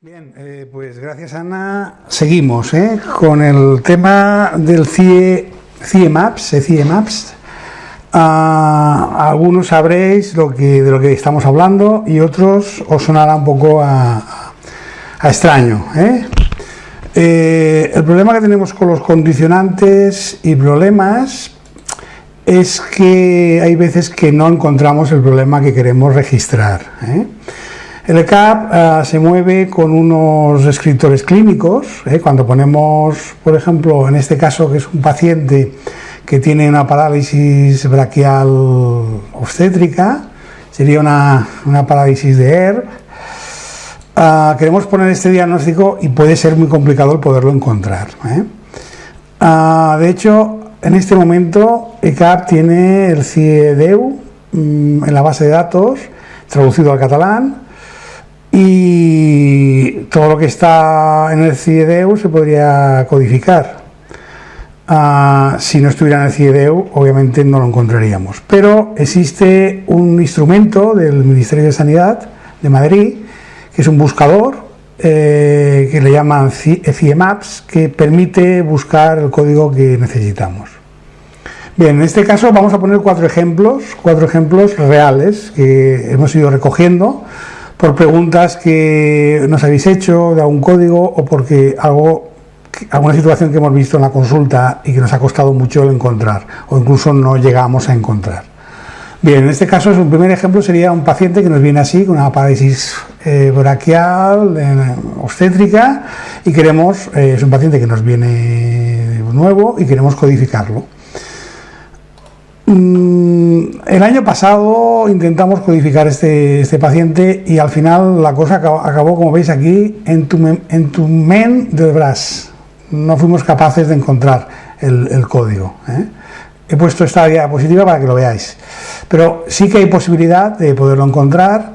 Bien, eh, pues gracias Ana. Seguimos ¿eh? con el tema del CIE, CIE Maps, eh, CIE Maps. Ah, algunos sabréis de lo que estamos hablando y otros os sonará un poco a, extraño. el problema que tenemos con los condicionantes y problemas es que hay veces que no encontramos el problema que queremos registrar. El CAP uh, se mueve con unos escritores clínicos. ¿eh? Cuando ponemos, por ejemplo, en este caso que es un paciente que tiene una parálisis braquial obstétrica, sería una, una parálisis de ERB, uh, queremos poner este diagnóstico y puede ser muy complicado el poderlo encontrar. ¿eh? Uh, de hecho, en este momento ECAP tiene el CIEDEU mmm, en la base de datos, traducido al catalán, y todo lo que está en el CIEDEU se podría codificar. Uh, si no estuviera en el CIEDEU, obviamente no lo encontraríamos. Pero existe un instrumento del Ministerio de Sanidad de Madrid, que es un buscador, eh, que le llaman CIEMAPS, que permite buscar el código que necesitamos. Bien, en este caso vamos a poner cuatro ejemplos, cuatro ejemplos reales que hemos ido recogiendo por preguntas que nos habéis hecho de algún código o porque algo, alguna situación que hemos visto en la consulta y que nos ha costado mucho encontrar o incluso no llegamos a encontrar. Bien, en este caso un primer ejemplo sería un paciente que nos viene así con una parálisis braquial eh, obstétrica y queremos, eh, es un paciente que nos viene nuevo y queremos codificarlo. Mm, el año pasado intentamos codificar este, este, paciente y al final la cosa acabó, acabó como veis aquí, en tu, en tu men del BRAS. No fuimos capaces de encontrar el, el código. ¿eh? He puesto esta diapositiva para que lo veáis. Pero sí que hay posibilidad de poderlo encontrar.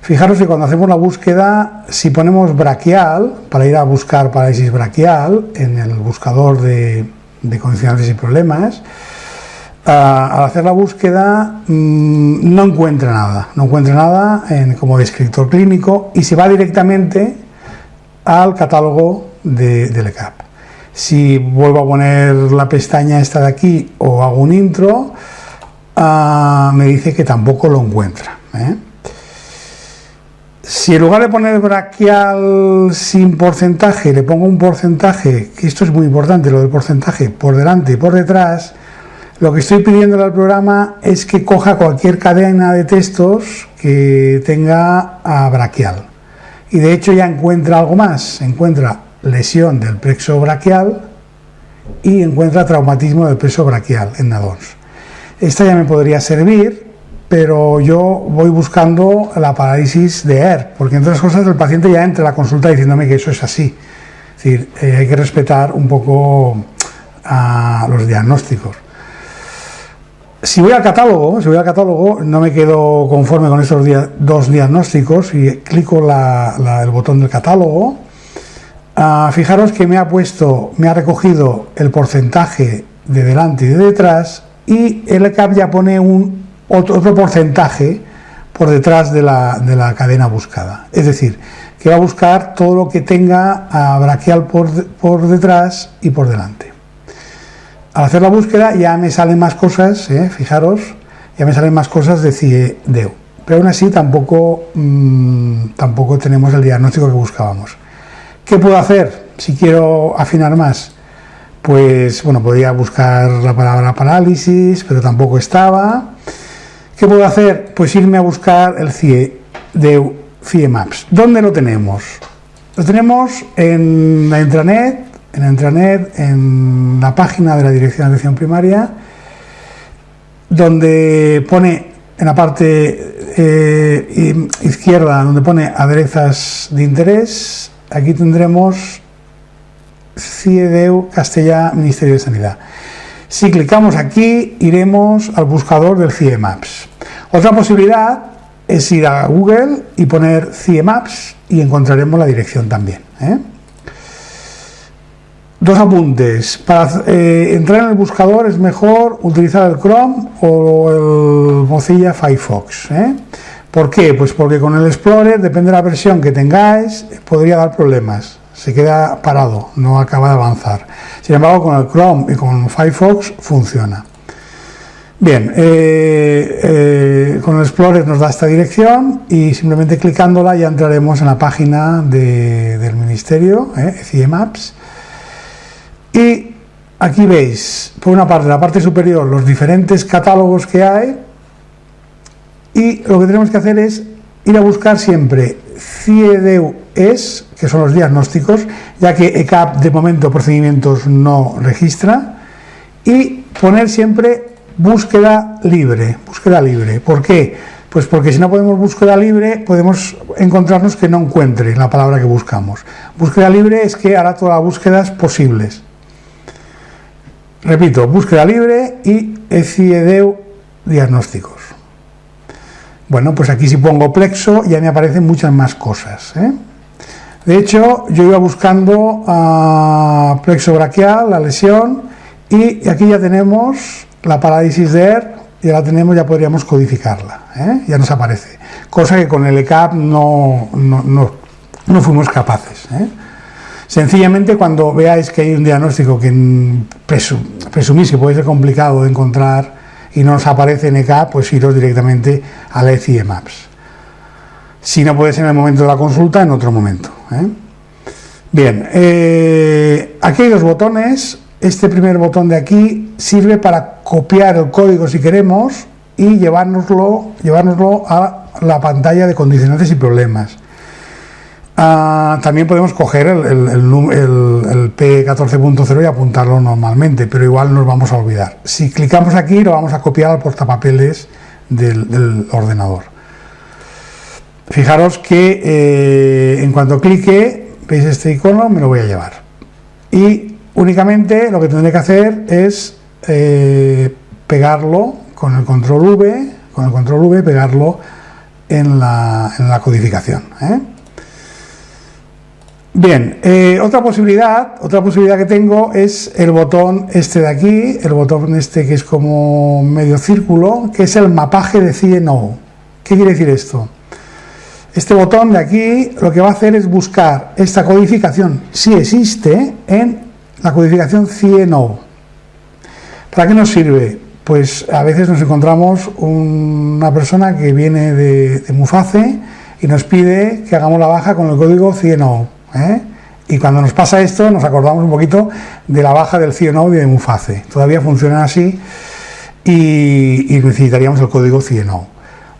Fijaros que cuando hacemos la búsqueda, si ponemos braquial, para ir a buscar parálisis braquial en el buscador de, de condicionantes y problemas, al hacer la búsqueda mmm, no encuentra nada, no encuentra nada como descriptor clínico y se va directamente al catálogo de, del ECAP. Si vuelvo a poner la pestaña esta de aquí o hago un intro, uh, me dice que tampoco lo encuentra. ¿eh? Si en lugar de poner braquial sin porcentaje, le pongo un porcentaje, que esto es muy importante, lo del porcentaje, por delante y por detrás, lo que estoy pidiendo al programa es que coja cualquier cadena de textos que tenga a braquial. Y de hecho ya encuentra algo más, encuentra lesión del plexo braquial y encuentra traumatismo del plexo braquial en nadons. Esta ya me podría servir, pero yo voy buscando la parálisis de ER, porque entre otras cosas el paciente ya entra a la consulta diciéndome que eso es así. Es decir, eh, hay que respetar un poco los diagnósticos. Si voy al catálogo, si voy al catálogo, no me quedo conforme con estos dos diagnósticos y clico el botón del catálogo. Uh, fijaros que me ha puesto, me ha recogido el porcentaje de delante y de detrás y el CAP ya pone otro, porcentaje por detrás de la, de la, cadena buscada. Es decir, que va a buscar todo lo que tenga a braquial por detrás y por delante. Al hacer la búsqueda ya me salen más cosas, ¿eh? fijaros, ya me salen más cosas de CIEDEU. Pero aún así tampoco, mmm, tampoco tenemos el diagnóstico que buscábamos. ¿Qué puedo hacer si quiero afinar más? Pues bueno, podría buscar la palabra parálisis, pero tampoco estaba. ¿Qué puedo hacer? Pues irme a buscar el CIEDEU, CIEMAPS. ¿Dónde lo tenemos? Lo tenemos en la intranet en la intranet, en la página de la Dirección de Atención Primaria, donde pone en la parte eh, izquierda, donde pone aderezas de interés, aquí tendremos CIEDEU Castella Ministerio de Sanidad. Si clicamos aquí, iremos al buscador del CIEMAPS. Otra posibilidad es ir a Google y poner CIEMAPS y encontraremos la dirección también. ¿eh? Dos apuntes. Para eh, entrar en el buscador es mejor utilizar el Chrome o el Mozilla Firefox. ¿eh? ¿Por qué? Pues porque con el Explorer, depende de la versión que tengáis, podría dar problemas. Se queda parado, no acaba de avanzar. Sin embargo, con el Chrome y con Firefox funciona. Bien, eh, con el Explorer nos da esta dirección y simplemente clicándola ya entraremos en la página del Ministerio, eh, Maps. Y aquí veis, por una parte, la parte superior, los diferentes catálogos que hay y lo que tenemos que hacer es ir a buscar siempre CIEDEU-ES, que son los diagnósticos, ya que ECAP de momento procedimientos no registra, y poner siempre búsqueda libre, búsqueda libre. ¿Por qué? Pues porque si no podemos búsqueda libre, podemos encontrarnos que no encuentre la palabra que buscamos. Búsqueda libre es que hará todas las búsquedas posibles. Repito, búsqueda libre y ECIEDEU diagnósticos. Bueno, pues aquí si pongo plexo ya me aparecen muchas más cosas. ¿eh? De hecho, yo iba buscando a plexo braquial, la lesión, y aquí ya tenemos la parálisis de ER, ya la tenemos, ya podríamos codificarla, ¿eh? ya nos aparece. Cosa que con el ECAP no, no, fuimos capaces. ¿eh? Sencillamente cuando veáis que hay un diagnóstico que presumís que puede ser complicado de encontrar y no nos aparece en ECAP, pues iros directamente a la ECIE Maps. Si no puede ser en el momento de la consulta, en otro momento. ¿eh? Bien, aquí hay dos botones, este primer botón de aquí sirve para copiar el código si queremos y llevárnoslo, llevárnoslo a la pantalla de condicionantes y problemas. Ah, también podemos coger el, el, P14.0 y apuntarlo normalmente, pero igual nos vamos a olvidar. Si clicamos aquí lo vamos a copiar al portapapeles del, ordenador. Fijaros que eh, en cuanto clique, veis este icono, me lo voy a llevar. Y Únicamente lo que tendré que hacer es eh, pegarlo con el control V, con el control V, pegarlo en la, codificación. ¿eh? Bien, eh, otra posibilidad, otra posibilidad que tengo es el botón este de aquí, el botón este que es como medio círculo, que es el mapaje de CNO. ¿Qué quiere decir esto? Este botón de aquí lo que va a hacer es buscar esta codificación, si existe, en la codificación CIENO. ¿Para qué nos sirve? Pues a veces nos encontramos una persona que viene de, Muface y nos pide que hagamos la baja con el código CIENO. ¿Eh? Y cuando nos pasa esto nos acordamos un poquito de la baja del CIENO y de Muface. Todavía funcionan así y, necesitaríamos el código CIENO.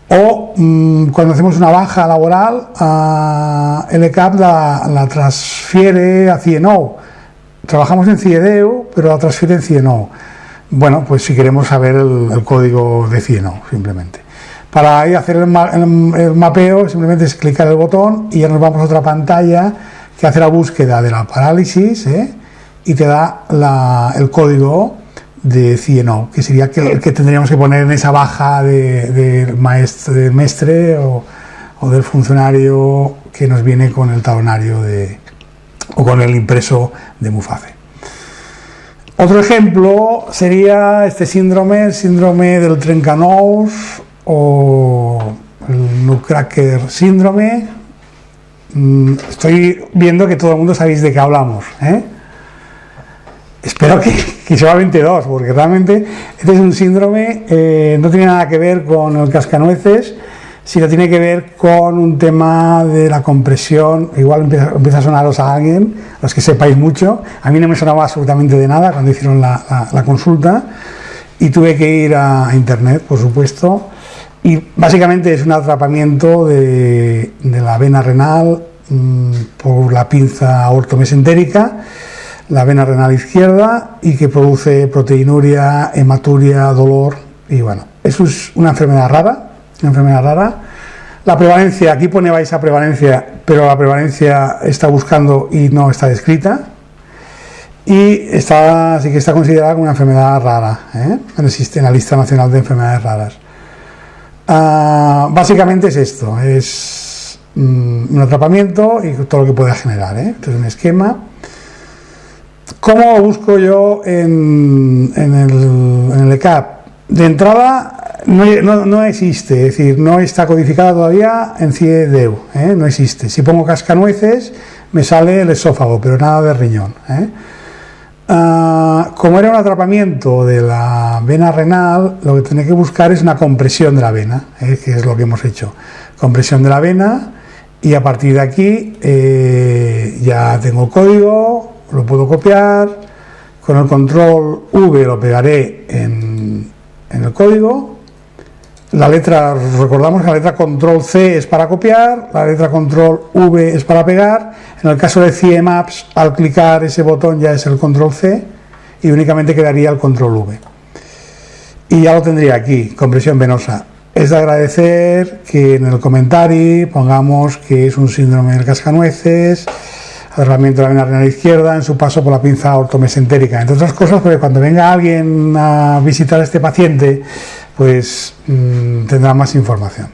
O mm, cuando hacemos una baja laboral, uh, el la, transfiere a CIENO trabajamos en CIEDEU, pero la transferencia no. Bueno, pues si queremos saber el, código de CIENO, simplemente. Para ahí hacer el, mapeo, simplemente es clicar el botón y ya nos vamos a otra pantalla que hace la búsqueda de la parálisis ¿eh? y te da el código de CIENO, que sería el que tendríamos que poner en esa baja de, de maestre, o, del funcionario que nos viene con el talonario de, o con el impreso de Muface. Otro ejemplo sería este síndrome, el síndrome del Trencanous o el Nutcracker síndrome. Mm, estoy viendo que todo el mundo sabéis de qué hablamos. ¿eh? Espero que, que solamente dos, porque realmente este es un síndrome, eh, no tiene nada que ver con el cascanueces, si no tiene que ver con un tema de la compresión, igual empieza, a sonaros a alguien, los que sepáis mucho, a mí no me sonaba absolutamente de nada cuando hicieron la, consulta y tuve que ir a, internet, por supuesto, y básicamente es un atrapamiento de, la vena renal mm, por la pinza ortomesentérica, la vena renal izquierda y que produce proteinuria, hematuria, dolor y bueno, eso es una enfermedad rara una enfermedad rara. La prevalencia, aquí pone esa prevalencia, pero la prevalencia está buscando y no está descrita. Y está, así que está considerada como una enfermedad rara, ¿eh? existe en la lista nacional de enfermedades raras. Ah, básicamente es esto, es mm, un atrapamiento y todo lo que pueda generar. ¿eh? Entonces un esquema. ¿Cómo busco yo en, en, el, en el ECAP? De entrada, no, existe, es decir, no está codificada todavía en CIEDEU, ¿eh? no existe. Si pongo cascanueces, me sale el esófago, pero nada de riñón. ¿eh? Ah, como era un atrapamiento de la vena renal, lo que tenía que buscar es una compresión de la vena, ¿eh? que es lo que hemos hecho. Compresión de la vena y a partir de aquí ya tengo el código, lo puedo copiar, con el control V lo pegaré en el código la letra, recordamos que la letra control C es para copiar, la letra control V es para pegar. En el caso de CIEMAPS, al clicar ese botón ya es el control C y únicamente quedaría el control V. Y ya lo tendría aquí, compresión venosa. Es de agradecer que en el comentario pongamos que es un síndrome del cascanueces, agarramiento de la vena renal izquierda en su paso por la pinza ortomesentérica. Entre otras cosas, porque cuando venga alguien a visitar a este paciente, pues mm, tendrá más información.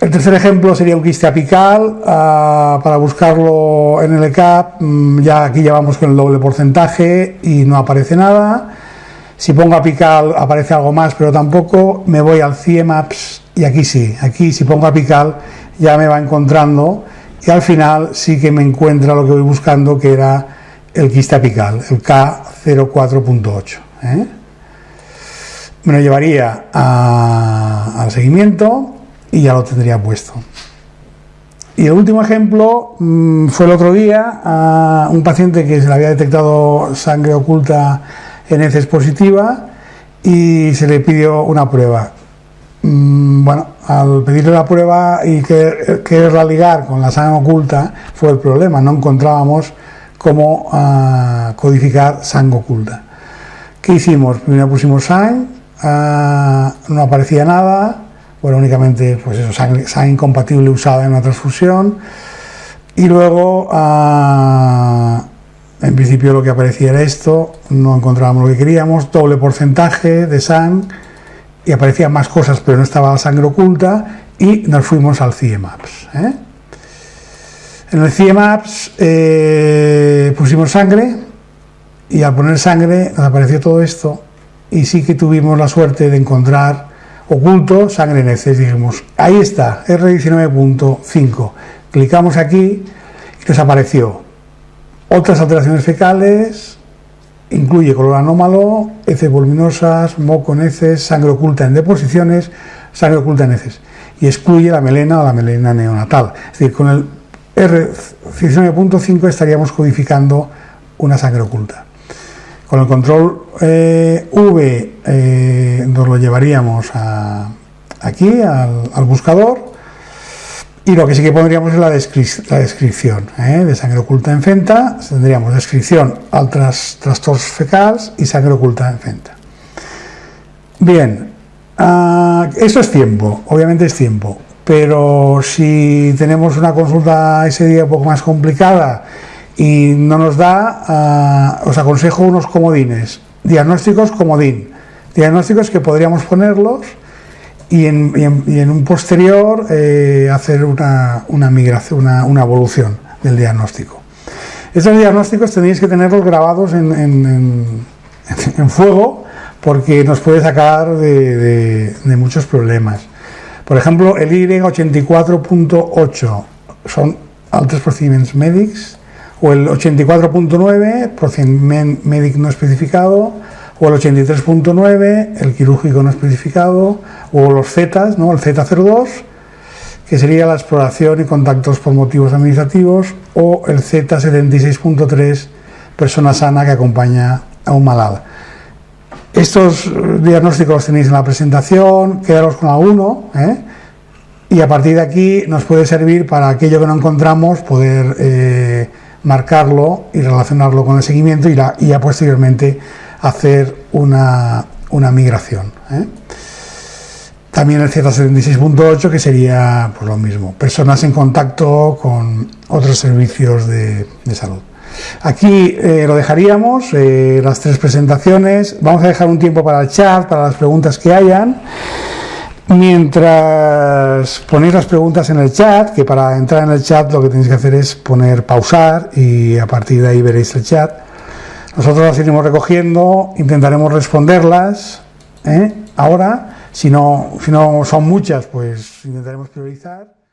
El tercer ejemplo sería un quiste apical, ah, para buscarlo en el ECAP, mm, ya aquí ya vamos con el doble porcentaje y no aparece nada. Si pongo apical aparece algo más, pero tampoco. Me voy al CIEMAPS y aquí sí, aquí si pongo apical ya me va encontrando y al final sí que me encuentra lo que voy buscando, que era el quiste apical, el K04.8 me lo llevaría al seguimiento y ya lo tendría puesto. Y el último ejemplo mm, fue el otro día a un paciente que se le había detectado sangre oculta en heces positiva y se le pidió una prueba. Mm, bueno, al pedirle la prueba y quererla ligar con la sangre oculta fue el problema, no encontrábamos cómo ah, codificar sangre oculta. ¿Qué hicimos? Primero pusimos sangre Ah, no aparecía nada, bueno, únicamente pues eso, sangre, incompatible usada en una transfusión. Y luego, ah, en principio lo que aparecía era esto, no encontrábamos lo que queríamos, doble porcentaje de sangre, y aparecían más cosas, pero no estaba la sangre oculta, y nos fuimos al CIEMAPS. ¿eh? En el CIEMAPS eh, pusimos sangre, y al poner sangre nos apareció todo esto, y sí que tuvimos la suerte de encontrar oculto sangre en heces. Dijimos, ahí está, R19.5. Clicamos aquí y nos apareció otras alteraciones fecales, incluye color anómalo, heces voluminosas, moco en heces, sangre oculta en deposiciones, sangre oculta en heces. Y excluye la melena o la melena neonatal. Es decir, con el R19.5 estaríamos codificando una sangre oculta. Con el control eh, V eh, nos lo llevaríamos aquí al, buscador. Y lo que sí que pondríamos es la, descripción eh, de sangre oculta en fenta, tendríamos descripción al trastornos fecales y sangre oculta en fenta. Bien, uh, eso es tiempo, obviamente es tiempo, pero si tenemos una consulta ese día un poco más complicada y no nos da, ah, os aconsejo unos comodines, diagnósticos comodín, diagnósticos que podríamos ponerlos y en, un posterior eh, hacer una, migración, una, evolución del diagnóstico. Estos diagnósticos tenéis que tenerlos grabados en, fuego porque nos puede sacar de, de muchos problemas. Por ejemplo, el Y84.8 son altos procedimientos médicos o el 84.9, procedimiento médico no especificado, o el 83.9, el quirúrgico no especificado, o los Z, ¿no? el Z02, que sería la exploración y contactos por motivos administrativos, o el Z76.3, persona sana que acompaña a un malado. Estos diagnósticos los tenéis en la presentación, quedaros con alguno, ¿eh? y a partir de aquí nos puede servir para aquello que no encontramos, poder eh, marcarlo y relacionarlo con el seguimiento y, ya posteriormente hacer una, migración. ¿eh? También el Z76.8 que sería pues, lo mismo, personas en contacto con otros servicios de, salud. Aquí eh, lo dejaríamos, eh, las tres presentaciones. Vamos a dejar un tiempo para el chat, para las preguntas que hayan. Mientras ponéis las preguntas en el chat, que para entrar en el chat lo que tenéis que hacer es poner pausar y a partir de ahí veréis el chat. Nosotros las iremos recogiendo, intentaremos responderlas. ¿eh? Ahora, si no, si no son muchas, pues intentaremos priorizar.